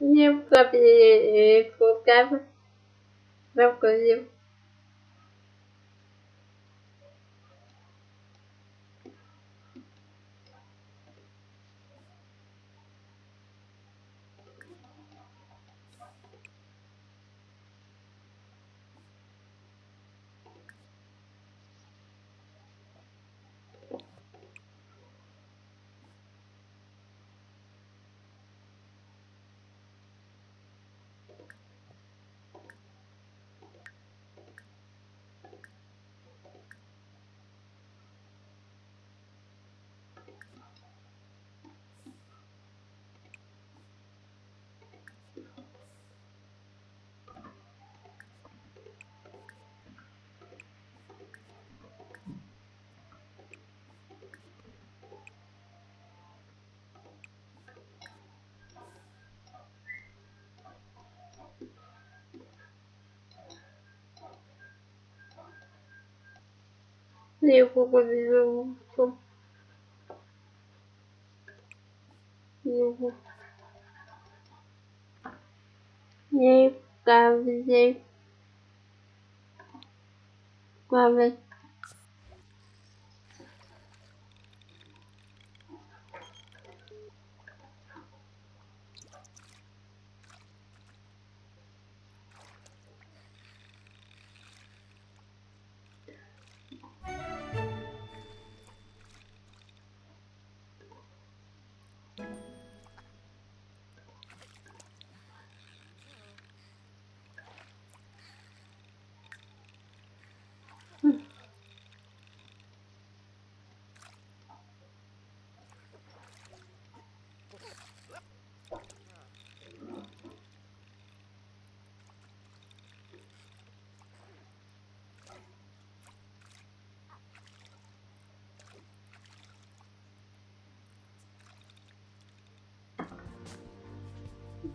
Нет, папе, кулаками. Нам кузим. Не его побежал. Его. Не каждый. Каждый.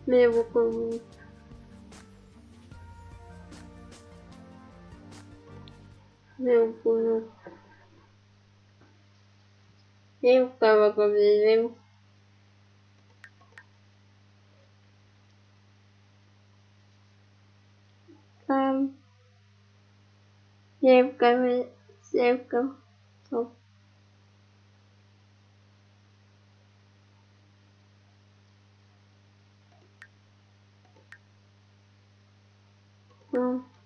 Eu fazer. Fazer. Meu com meu com eu tava com ele um, eu ficava ficava 嗯。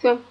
行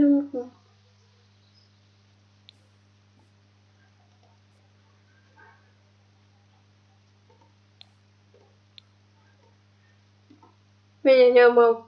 lương bây giờ nhờ một